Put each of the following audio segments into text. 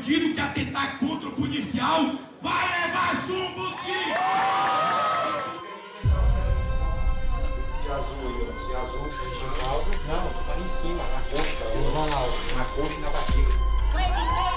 Bandido que atentar contra o policial vai levar chumbo sim! Esse azul aí, ó. Esse azul que a gente causa. Não, falando em cima, na coxa. Na coxa e na barriga.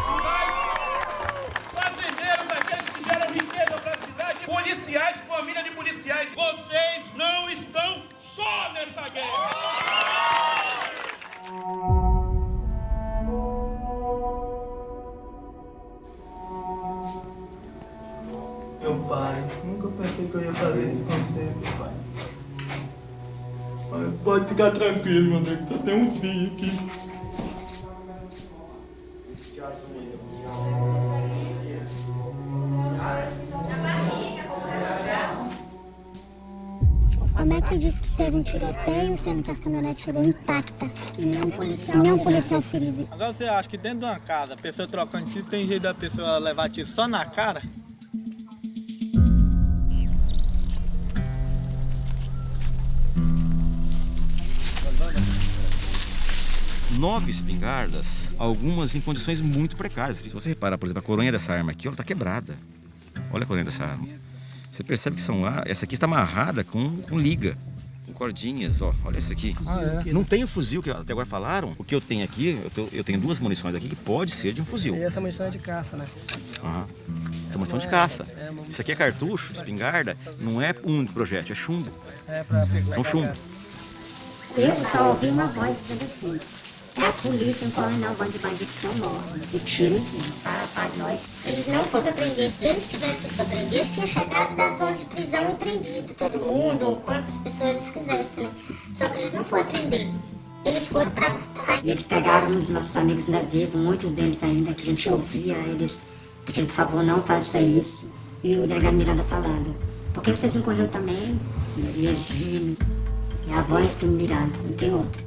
Meu pai, nunca pensei que eu ia fazer isso com você, meu pai. Pai, Pode ficar tranquilo, meu amigo, só tem um filho aqui. Como é que diz que teve um tiroteio, sendo que as caminhonetes chegou intacta e nenhum policial, nenhum policial ferido? Agora você acha que dentro de uma casa, a pessoa trocando tiro, tem jeito da pessoa levar tiro só na cara? Nove espingardas, algumas em condições muito precárias. Se você reparar, por exemplo, a coronha dessa arma aqui, ela está quebrada. Olha a coronha dessa arma. Você percebe que são ar... essa aqui está amarrada com, com liga, com cordinhas, ó. Olha essa aqui. Não tem o fuzil que até agora falaram. O que eu tenho aqui, eu, tô- eu tenho duas munições aqui que pode ser de um fuzil. E essa munição é de caça, né? Aham. Essa é munição de caça. Isso aqui é cartucho, espingarda, não é um projétil, é chumbo. É pra São chumbo. Eu só ouvi uma voz dizendo assim: é a polícia, um coronel, bando de bandidos não morre. E tiro em cima, para, nós. Eles não foram pra prender. Se eles tivessem pra prender, eles tinham chegado das horas de prisão e prendido todo mundo, ou quantas pessoas eles quisessem, né? Só que eles não foram prender. Eles foram pra matar. E eles pegaram uns nossos amigos ainda vivos, muitos deles ainda, que a gente ouvia eles pedindo, por favor, não faça isso. E o delegado Miranda falando, por que vocês não correu também? E eles rindo. É a voz do Miranda, não tem outra.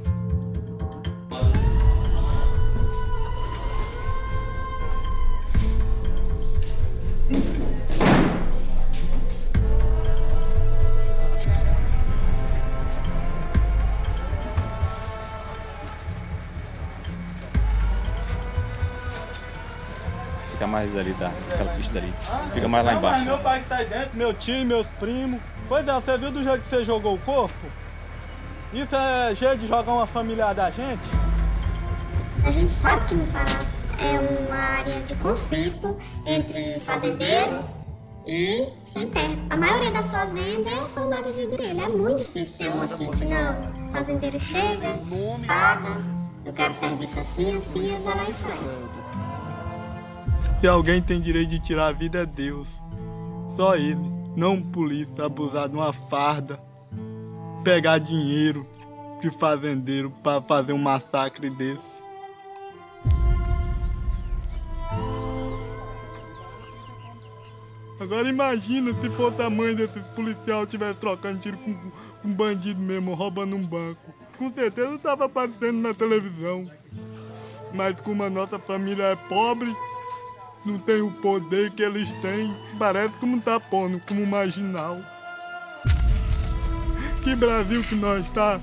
Fica mais ali da, daquela pista ali. Fica mais lá Não, embaixo. meu pai que tá aí dentro, meu tio, meus primos. Pois é, você viu do jeito que você jogou o corpo? Isso é jeito de jogar uma familiar da gente? A gente sabe que no Pará é uma área de conflito entre fazendeiro e sem terra. A maioria das fazendas é formada de grelha. É muito difícil ter uma assim que não. O fazendeiro chega, paga, eu quero serviço assim, assim, e vai lá e faz. Se alguém tem direito de tirar a vida é Deus. Só ele. Não um polícia abusar de uma farda. Pegar dinheiro de fazendeiro para fazer um massacre desse. Agora imagina se fosse a mãe desses policiais estivesse trocando tiro com com um bandido mesmo, roubando um banco. Com certeza estava aparecendo na televisão. Mas como a nossa família é pobre, não tem o poder que eles têm, parece como tá pondo como marginal. Que Brasil que nós tá?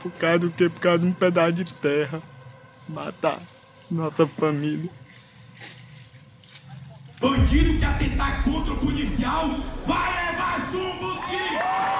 Por causa do quê? Por causa de um pedaço de terra. Matar nossa família. Bandido que atentar contra o policial vai levar chumbo sim!